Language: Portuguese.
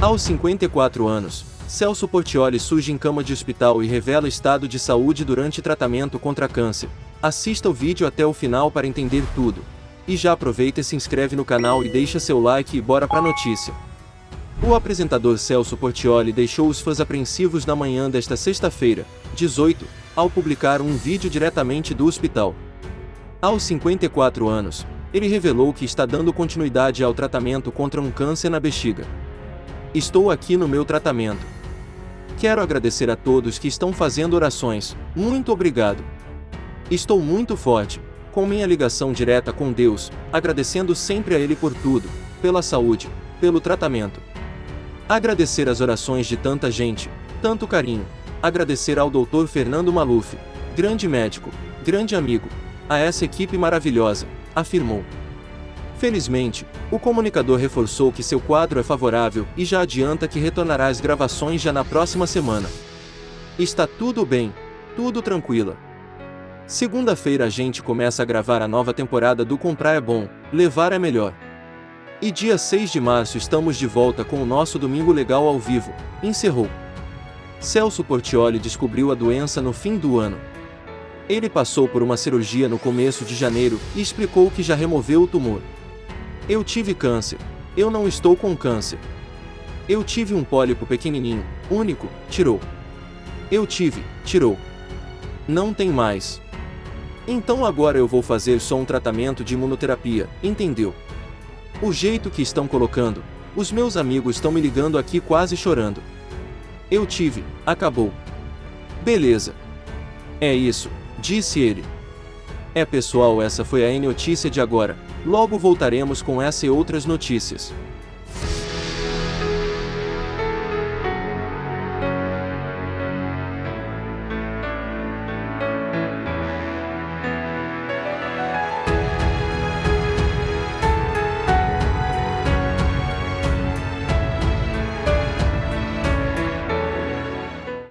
Aos 54 anos, Celso Portioli surge em cama de hospital e revela estado de saúde durante tratamento contra câncer. Assista o vídeo até o final para entender tudo. E já aproveita e se inscreve no canal e deixa seu like e bora pra notícia. O apresentador Celso Portioli deixou os fãs apreensivos na manhã desta sexta-feira, 18, ao publicar um vídeo diretamente do hospital. Aos 54 anos, ele revelou que está dando continuidade ao tratamento contra um câncer na bexiga. Estou aqui no meu tratamento. Quero agradecer a todos que estão fazendo orações, muito obrigado. Estou muito forte, com minha ligação direta com Deus, agradecendo sempre a Ele por tudo, pela saúde, pelo tratamento. Agradecer as orações de tanta gente, tanto carinho. Agradecer ao Dr. Fernando Maluf, grande médico, grande amigo, a essa equipe maravilhosa, afirmou. Felizmente, o comunicador reforçou que seu quadro é favorável e já adianta que retornará às gravações já na próxima semana. Está tudo bem, tudo tranquila. Segunda-feira a gente começa a gravar a nova temporada do Comprar é Bom, Levar é Melhor. E dia 6 de março estamos de volta com o nosso Domingo Legal ao vivo, encerrou. Celso Portioli descobriu a doença no fim do ano. Ele passou por uma cirurgia no começo de janeiro e explicou que já removeu o tumor. Eu tive câncer. Eu não estou com câncer. Eu tive um pólipo pequenininho, único, tirou. Eu tive, tirou. Não tem mais. Então agora eu vou fazer só um tratamento de imunoterapia, entendeu? O jeito que estão colocando, os meus amigos estão me ligando aqui quase chorando. Eu tive, acabou. Beleza. É isso, disse ele. É pessoal essa foi a N notícia de agora, logo voltaremos com essa e outras notícias.